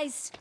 guys.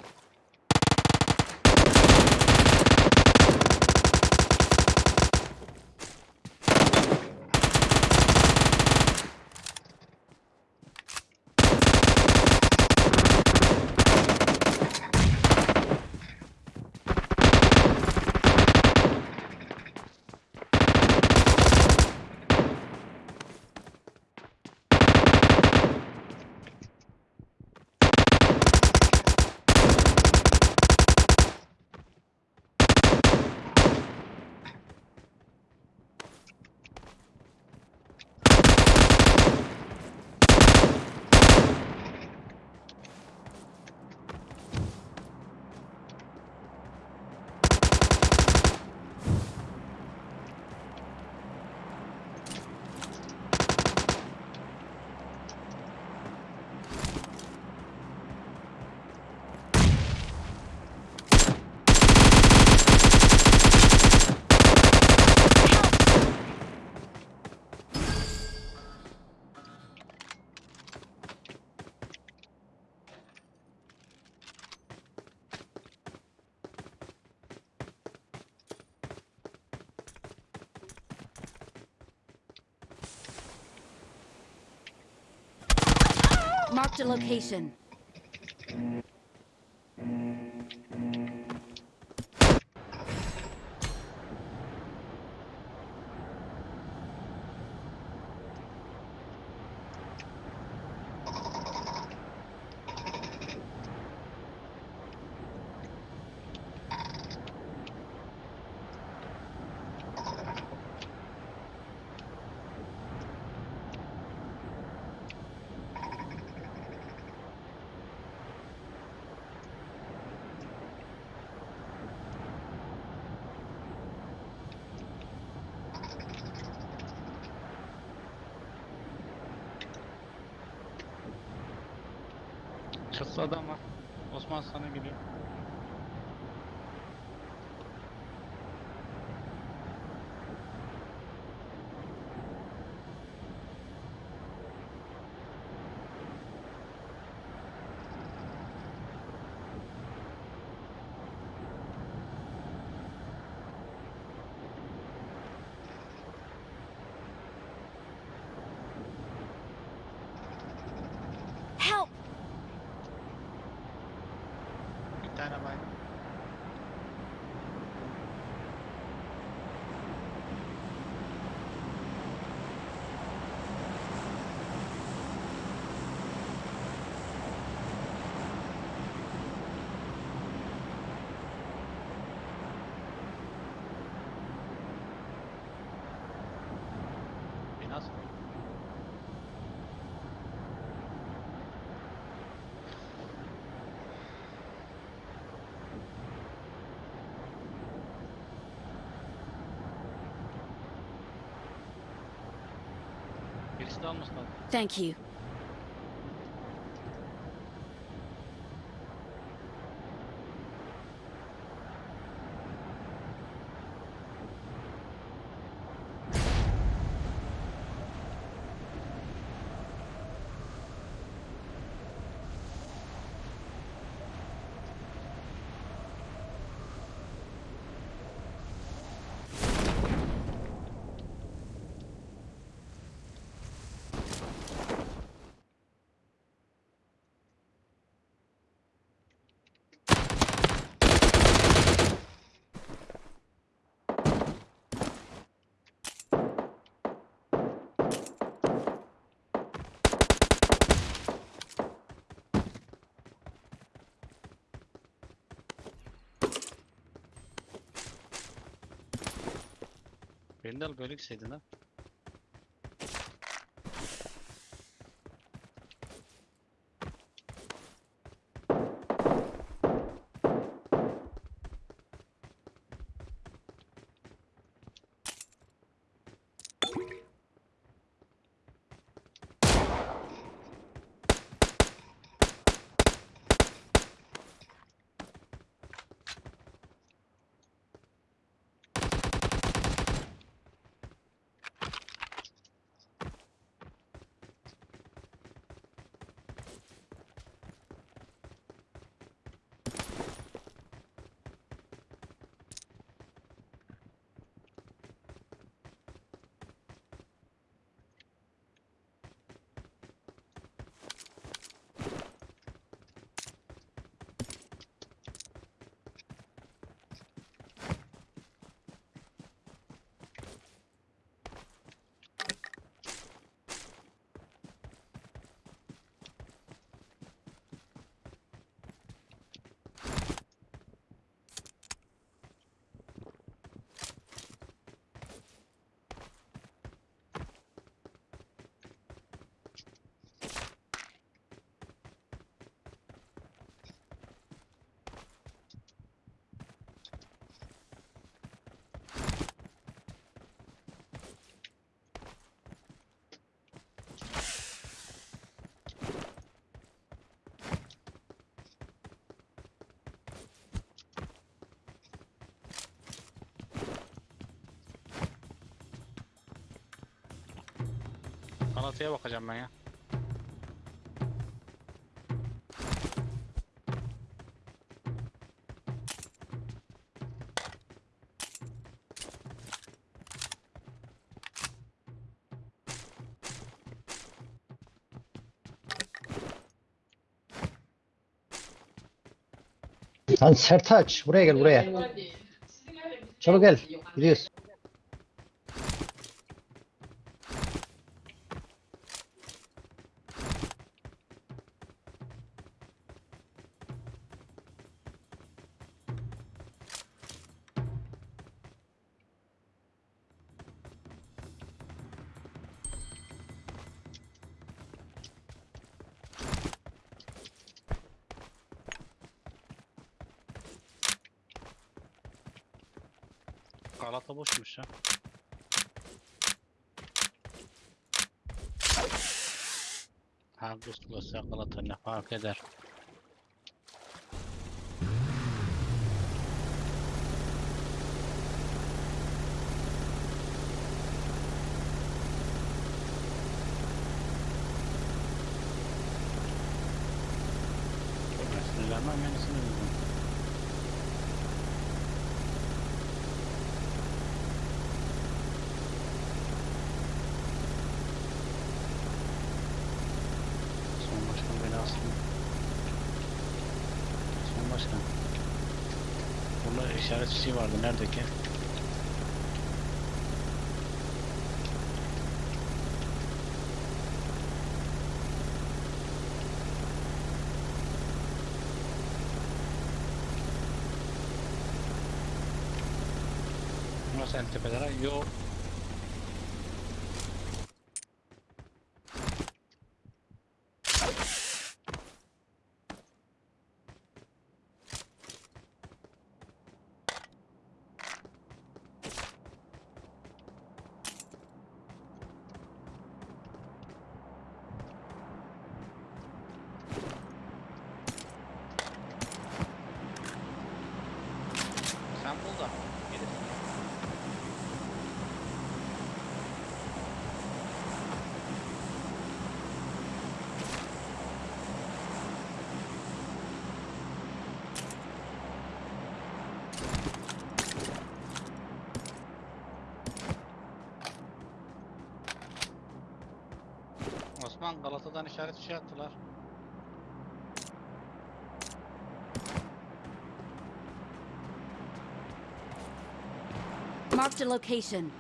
A location. Çatıda adam var. Osman sana geliyor. Help! Bir tane bay. Biraz mı? Birisi de almasın lazım. Thank you. Beni de al böyle ha. Galata'ya bakacağım ben ya. Lan Sertaç buraya gel buraya. Çabuk gel. Gidiyoruz. Galata boşmuş ya. Ha Gustlos'a Galata ne fark eder. Burada işaret çiçeği vardı. Nerede ki? Nasıl en tepelere? Yok. Da. Osman Galata'dan işaret şey attılar. Marked a location.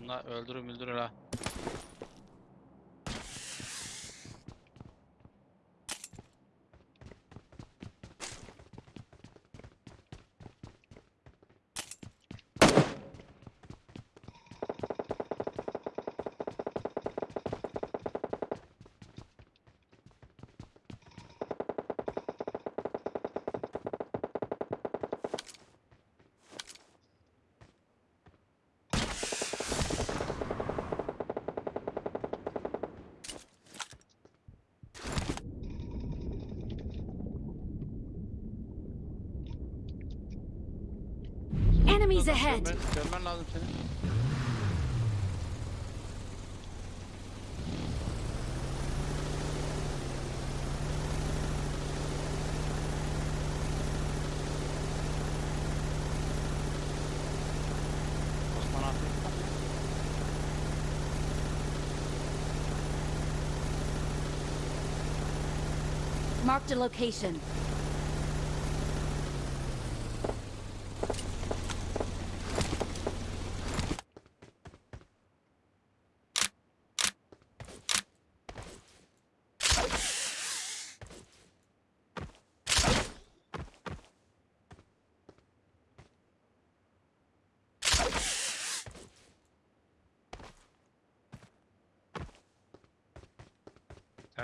Bunlar öldürür ha. Enemies Görmen- ahead. Görmen, görmen lazım senin. Osman abi. Marked a location.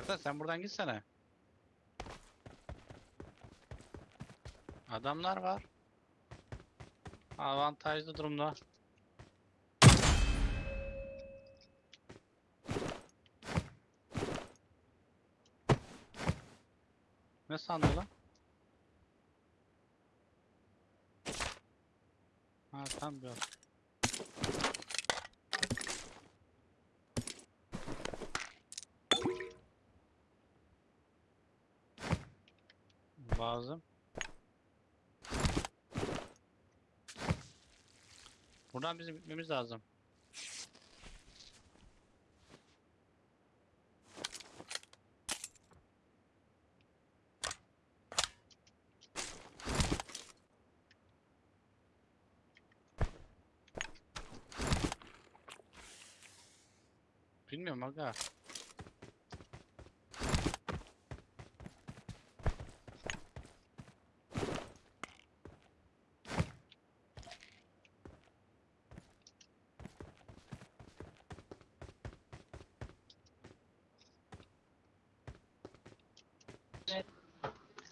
Serkan sen buradan gitsene. Adamlar var. Avantajlı durumda. Ne sandı lan? Ha tam bir Lazım. Buradan bizim gitmemiz lazım. Bilmiyorum aga.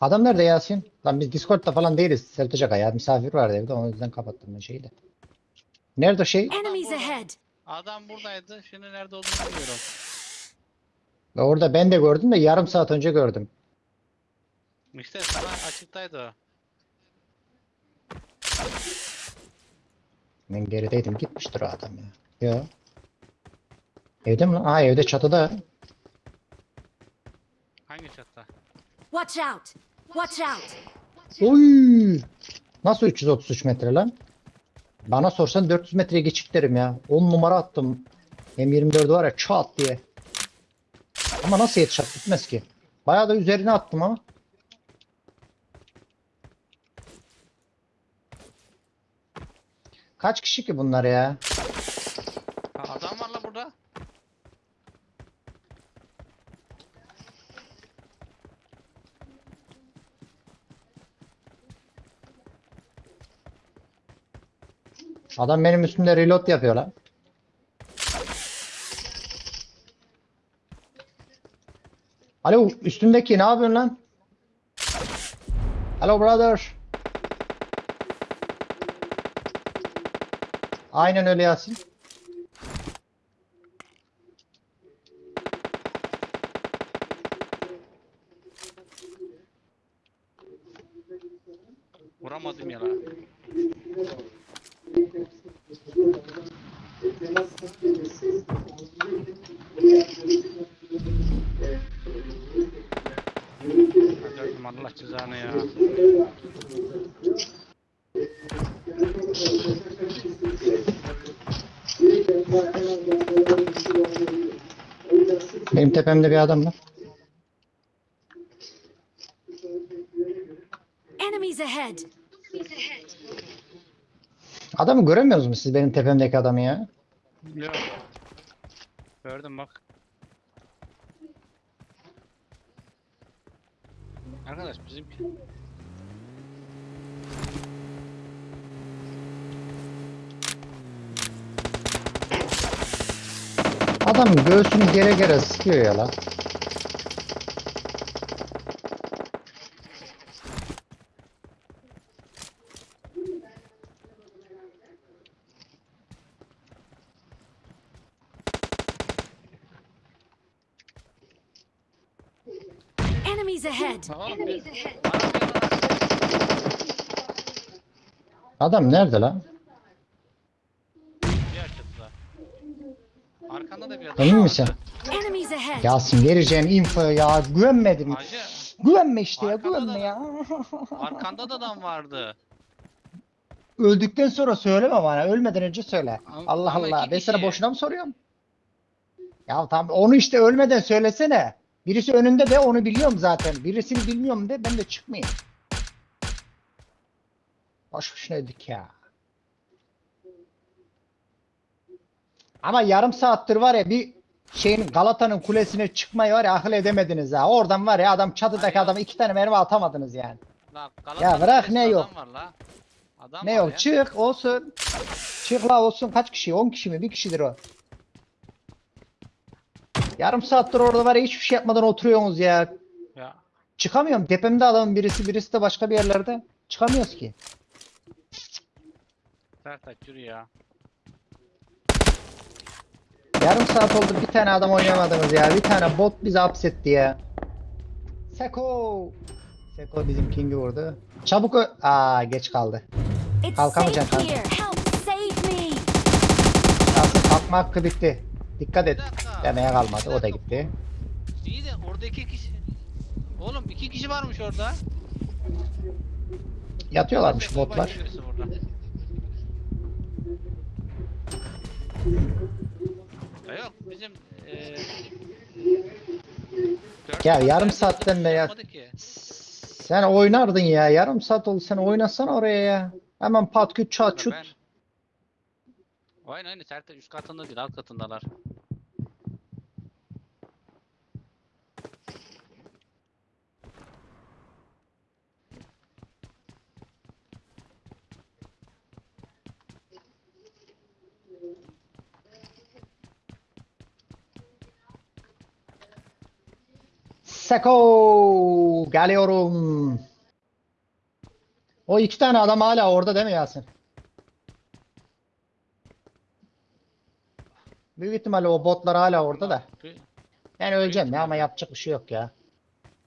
Adam nerede Yasin? Lan biz Discord'da falan değiliz. Sertacak ya. Misafir vardı evde. O yüzden kapattım ben şeyi de. Nerede o şey? Enemies burada. ahead. Adam buradaydı. Şimdi nerede olduğunu bilmiyorum. Ve Orada ben de gördüm de yarım saat önce gördüm. İşte sana açıktaydı o. Ben gerideydim. Gitmiştir o adam ya. Yo. Evde mi lan? Aa evde çatıda. Hangi çatta? Watch out. Watch out. Oy! Nasıl 333 metre lan? Bana sorsan 400 metreye geçik derim ya. 10 numara attım. M24'ü var ya çat diye. Ama nasıl yetişecek bitmez ki. Bayağı da üzerine attım ama. Kaç kişi ki bunlar ya? Ha, adam var la burada. Adam benim üstümde reload yapıyor lan. Alo üstündeki ne yapıyorsun lan? Hello brother. Aynen öyle Yasin. Benim tepemde bir adam var. Enemies ahead. Adamı göremiyor musunuz siz benim tepemdeki adamı ya? Yok. Gördüm bak. Arkadaş bizim Adam göğsünü gere gere sıkıyor ya lan. Enemies ahead. Oğlum bir... Adam nerede lan? Diğer çatıda. Arkanda da bir adam Emin misin? Yasin vereceğim infoya ya güvenmedim. Hacı Güvenme işte ya güvenme da- ya. arkanda da adam vardı. Öldükten sonra söyleme bana. Ölmeden önce söyle. Ama- Allah ama Allah. iki Ben sana kişi. boşuna mı soruyorum? Ya tamam onu işte ölmeden söylesene. Birisi önünde de onu biliyorum zaten. Birisini bilmiyorum de ben de çıkmayayım. Boş boşuna öldük ya. Ama yarım saattir var ya bir şeyin Galata'nın kulesine çıkmayı var ya akıl edemediniz ha. Oradan var ya adam çatıdaki Hayır. adama iki tane mermi atamadınız yani. La, Ya bırak, ne adam yok? Var la. Adam Ne var yok ya. çık olsun. Çık la olsun kaç kişi? 10 kişi mi? Bir kişidir o. Yarım saattir orada var ya hiçbir şey yapmadan oturuyorsunuz ya. Ya Çıkamıyorum. Tepemde adamın birisi birisi de başka bir yerlerde. Çıkamıyoruz ki. Sertaç yürü ya. Yarım saat oldu bir tane adam oynayamadınız ya. Bir tane bot bizi hapsetti ya. Seko. Seko bizim King'i vurdu. Çabuk ö- Aa geç kaldı. Safe kanka. Yasin kalkma hakkı bitti. Dikkat et. Demeye kalmadı. O da gitti. İyi de orada iki kişi. Oğlum iki kişi varmış orada. Yatıyorlarmış botlar. Ya yarım saatten otobüs be ya. Sen oynardın ya. Yarım saat oldu. Sen oynasana oraya ya. Hemen pat küt çat çut. ben- Aynen aynen Serkan üst katında değil alt katındalar. Seko geliyorum. O iki tane adam hala orada değil mi Yasin? Büyük ihtimalle o botlar hala orada da. Ben öleceğim ya ama yapacak bir şey yok ya.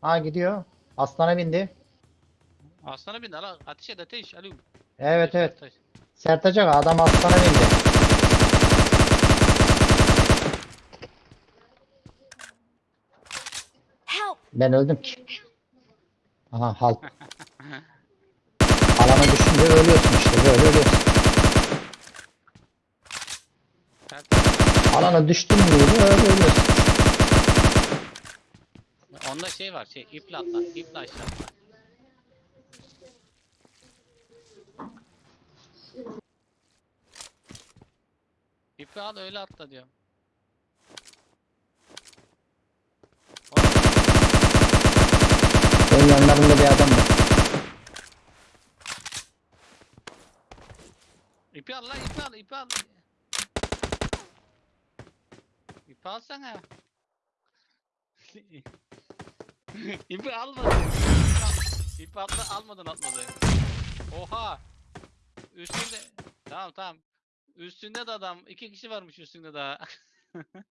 Ha gidiyor. Aslana bindi. Aslana bin ala ateş et ateş alayım. Evet evet. Sertacak adam aslana bindi. Ben öldüm ki. Aha halt. Alana düşünce ölüyorsun işte böyle ölüyorsun. Alana düştün mü öyle ölüyorsun. Onda şey var şey iple atla iple aşağı atla. İpi al öyle atla diyorum. Benim yanlarında bir adam var. İpi al lan ipi al ipi al. İpi alsana. ipi almadın. İpi atla almadın atmadı. Oha. Üstünde. Tamam tamam. Üstünde de adam. iki kişi varmış üstünde daha.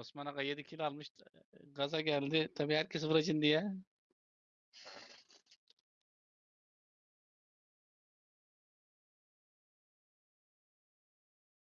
Osman Aga 7 kill almış. Gaza geldi. Tabii herkes vuracın diye.